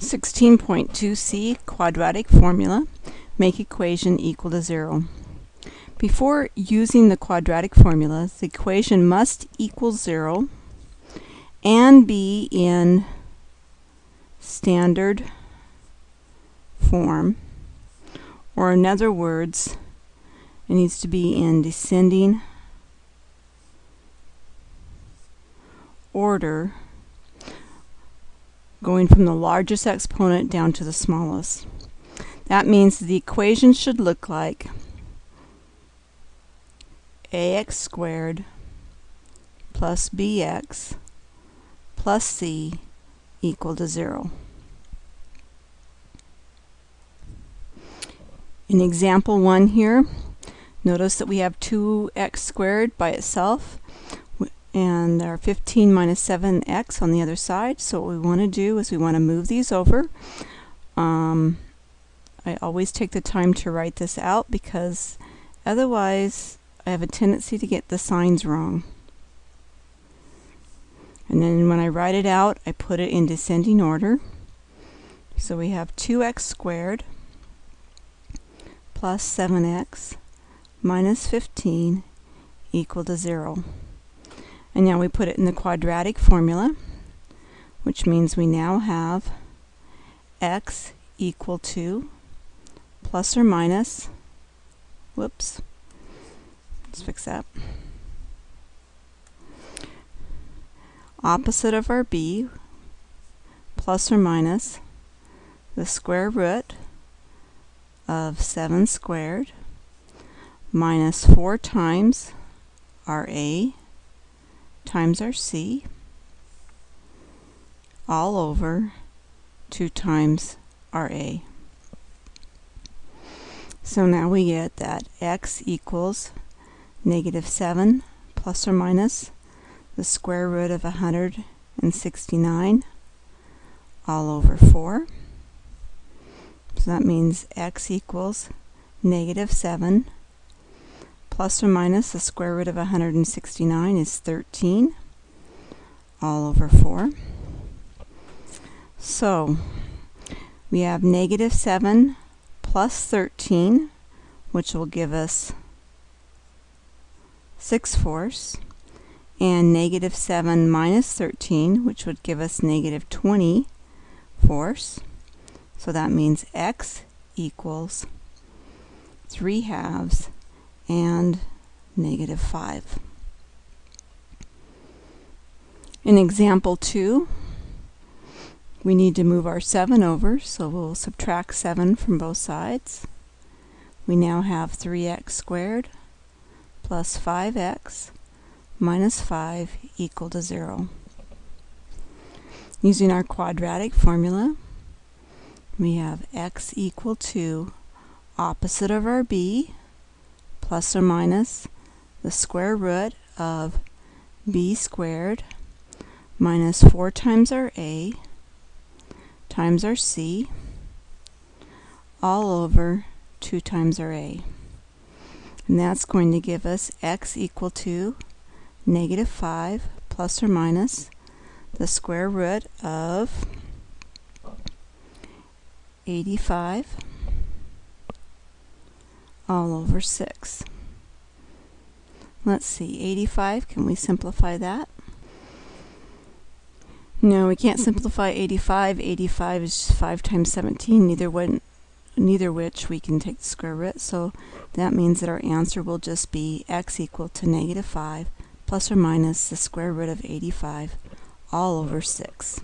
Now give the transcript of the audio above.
16.2c quadratic formula make equation equal to zero. Before using the quadratic formula, the equation must equal zero and be in standard form or in other words it needs to be in descending order going from the largest exponent down to the smallest. That means the equation should look like ax squared plus bx plus c equal to 0. In example 1 here, notice that we have 2x squared by itself and our 15 minus 7x on the other side. So what we want to do is we want to move these over. Um, I always take the time to write this out because otherwise I have a tendency to get the signs wrong. And then when I write it out, I put it in descending order. So we have 2x squared plus 7x minus 15 equal to 0. And now we put it in the quadratic formula, which means we now have x equal to plus or minus, whoops, let's fix that, opposite of our b, plus or minus the square root of 7 squared minus 4 times our a times our c all over 2 times our a. So now we get that x equals negative 7 plus or minus the square root of 169 all over 4. So that means x equals negative 7 plus or minus the square root of 169 is 13 all over 4. So we have negative 7 plus 13 which will give us 6 fourths and negative 7 minus 13 which would give us negative 20 fourths. So that means x equals 3 halves and negative 5. In example 2, we need to move our 7 over, so we'll subtract 7 from both sides. We now have 3x squared plus 5x minus 5 equal to 0. Using our quadratic formula, we have x equal to opposite of our b, plus or minus the square root of b squared minus 4 times our a times our c all over 2 times our a. And that's going to give us x equal to negative 5 plus or minus the square root of 85 all over 6. Let's see, 85, can we simplify that? No, we can't simplify 85. 85 is 5 times 17, neither, one, neither which we can take the square root, so that means that our answer will just be x equal to negative 5 plus or minus the square root of 85 all over 6.